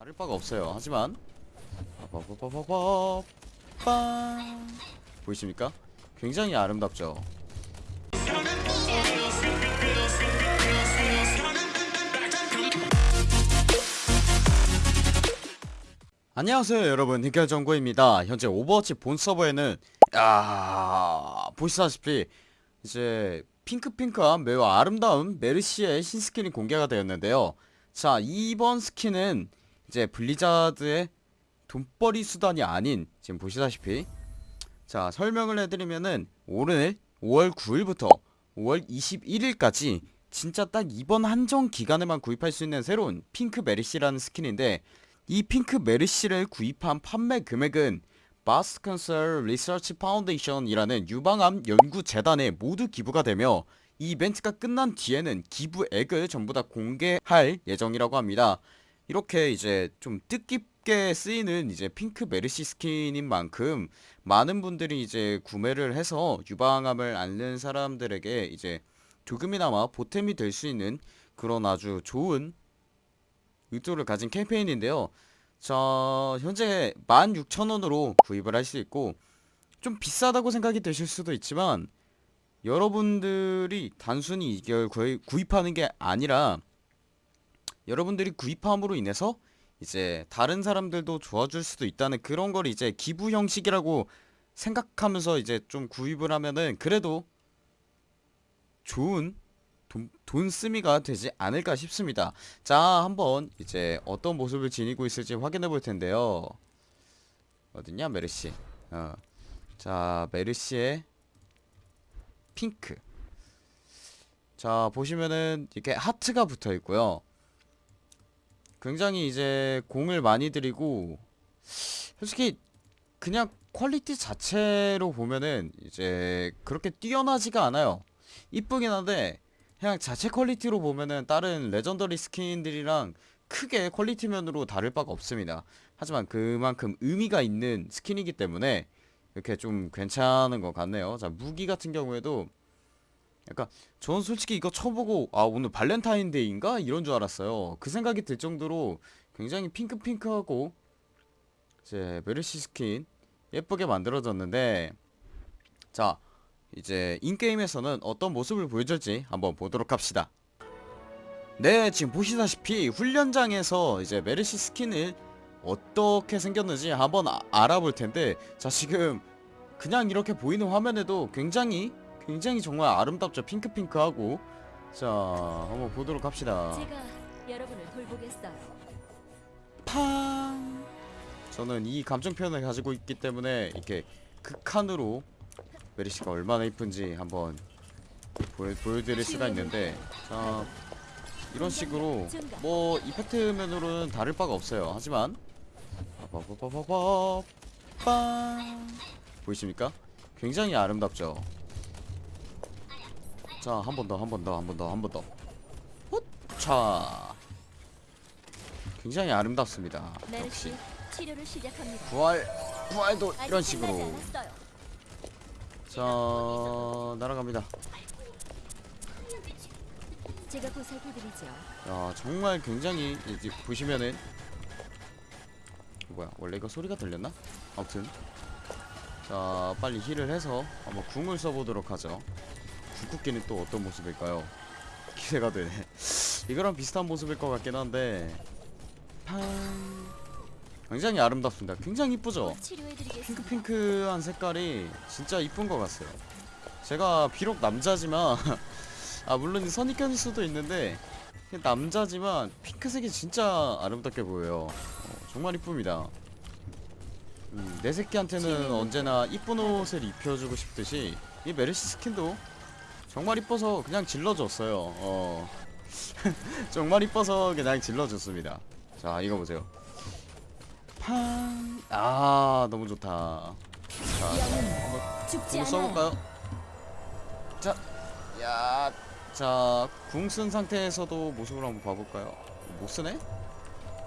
다를 바가 없어요. 하지만 빠바바바바바 빵 보이십니까? 굉장히 아름답죠. 안녕하세요 여러분 hinkel정구입니다 현재 오버워치 본 서버에는 야 보시다시피 이제 핑크핑크한 매우 아름다운 메르시의 신skin이 공개가 되었는데요 자 이번 skin은 이제 블리자드의 돈벌이 수단이 아닌 지금 보시다시피 자 설명을 해드리면은 오늘 5월 9일부터 5월 21일까지 진짜 딱 이번 한정 기간에만 구입할 수 있는 새로운 핑크 메르시라는 skin인데 이 핑크 메르시를 구입한 판매 금액은 Breast Cancer Research Foundation이라는 유방암 연구 재단에 모두 기부가 되며 이 이벤트가 끝난 뒤에는 기부액을 전부 다 공개할 예정이라고 합니다. 이렇게 이제 좀 뜻깊게 쓰이는 이제 핑크 메르시 스킨인 만큼 많은 분들이 이제 구매를 해서 유방암을 앓는 사람들에게 이제 조금이나마 보탬이 될 수 있는 그런 아주 좋은 의도를 가진 캠페인인데요. 자, 현재 16,000원으로 구입을 할 수 있고 좀 비싸다고 생각이 되실 수도 있지만 여러분들이 단순히 이걸 구입- 구입하는 게 아니라 여러분들이 구입함으로 인해서 이제 다른 사람들도 도와줄 수도 있다는 그런 걸 이제 기부 형식이라고 생각하면서 이제 좀 구입을 하면은 그래도 좋은 돈, 돈 쓰미가 되지 않을까 싶습니다. 자, 한번 이제 어떤 모습을 지니고 있을지 확인해 볼 텐데요. 어딨냐, 메르시. 어. 자, 메르시의 핑크. 자, 보시면은 이렇게 하트가 붙어 있고요. 굉장히 이제 공을 많이 들이고 솔직히 그냥 quality 자체로 보면은 이제 그렇게 뛰어나지가 않아요. 이쁘긴 한데 그냥 자체 quality로 보면은 다른 legendary skin들이랑 크게 quality 면으로 다를 바가 없습니다. 하지만 그만큼 의미가 있는 스킨이기 때문에 이렇게 좀 괜찮은 것 같네요. 자, 무기 같은 경우에도 약간 저는 솔직히 이거 쳐보고 아 오늘 발렌타인데이인가 이런 줄 알았어요. 그 생각이 들 정도로 굉장히 핑크핑크하고 이제 메르시 스킨 예쁘게 만들어졌는데 자 이제 in-game에서는 어떤 모습을 보여줄지 한번 보도록 합시다 네 지금 보시다시피 훈련장에서 이제 메르시 스킨을 어떻게 생겼는지 한번 아- 알아볼 텐데 자 지금 그냥 이렇게 보이는 화면에도 굉장히 굉장히 정말 아름답죠. 핑크핑크하고. 자 한번 보도록 합시다. 제가 여러분을 돌보겠어요. 팡! 저는 이 감정 표현을 가지고 있기 때문에 이렇게 극한으로 메르시가 얼마나 이쁜지 한번 보여, 보여드릴 수가 있는데. 자 이런 식으로 뭐 이펙트면으로는 다를 바가 없어요. 하지만 빠바바바바바 빵 보이십니까? 굉장히 아름답죠 자 한 번 더 한 번 더 한 번 더 한 번더 자 굉장히 아름답습니다 역시 치료를 시작합니다. 부활 부활도 이런 식으로. 자 날아갑니다 제가 보살펴드리죠. 야 정말 굉장히 이제 보시면은 뭐야 원래 이거 소리가 들렸나? 아무튼 자 빨리 힐을 해서 한번 궁을 써보도록 하죠 궁극기는 또 어떤 모습일까요? 기대가 되네 이거랑 비슷한 모습일 것 같긴 한데 팡 굉장히 아름답습니다 굉장히 이쁘죠? 핑크핑크한 색깔이 진짜 이쁜 것 같아요. 제가 비록 남자지만 아 물론 선입견일 수도 있는데 남자지만 핑크색이 진짜 아름답게 보여요. 어, 정말 이쁩니다. 음, 내 새끼한테는 언제나 이쁜 옷을 입혀주고 싶듯이 이 메르시 스킨도 정말 이뻐서 그냥 질러줬어요. 어. 정말 이뻐서 그냥 질러줬습니다. 자 이거 보세요. 팡. 아 너무 좋다. 자, 않아요. 써볼까요? 자, 야, 자, 궁 쓴 상태에서도 모습을 한번 봐볼까요? 못 쓰네?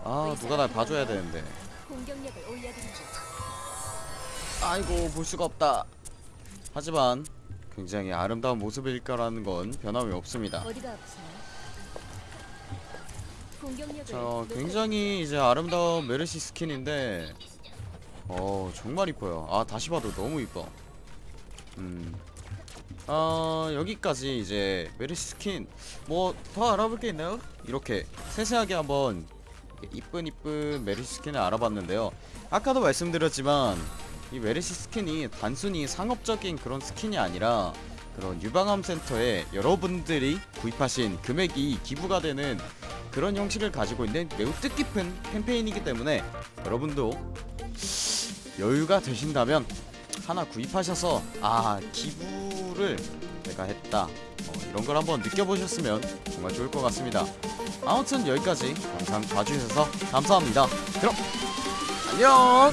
아, 누가 날 봐줘야 되는데. 아이고, 볼 수가 없다. 하지만 굉장히 아름다운 모습일 거라는 건 변함이 없습니다. 자 굉장히 이제 아름다운 메르시 스킨인데 어 정말 이뻐요. 아 다시 봐도 너무 이뻐. 음. 아, 여기까지 이제 메르시 스킨. 뭐 더 알아볼 게 있나요? 이렇게 세세하게 한번 이쁜 이쁜 메르시 스킨을 알아봤는데요. 아까도 말씀드렸지만 이 메르시 스킨이 단순히 상업적인 그런 스킨이 아니라 그런 유방암 센터에 여러분들이 구입하신 금액이 기부가 되는 그런 형식을 가지고 있는 매우 뜻깊은 캠페인이기 때문에 여러분도 여유가 되신다면 하나 구입하셔서 아 기부를 내가 했다. 어, 이런 걸 한번 느껴보셨으면 정말 좋을 것 같습니다. 아무튼 여기까지 영상 봐주셔서 감사합니다. 그럼 안녕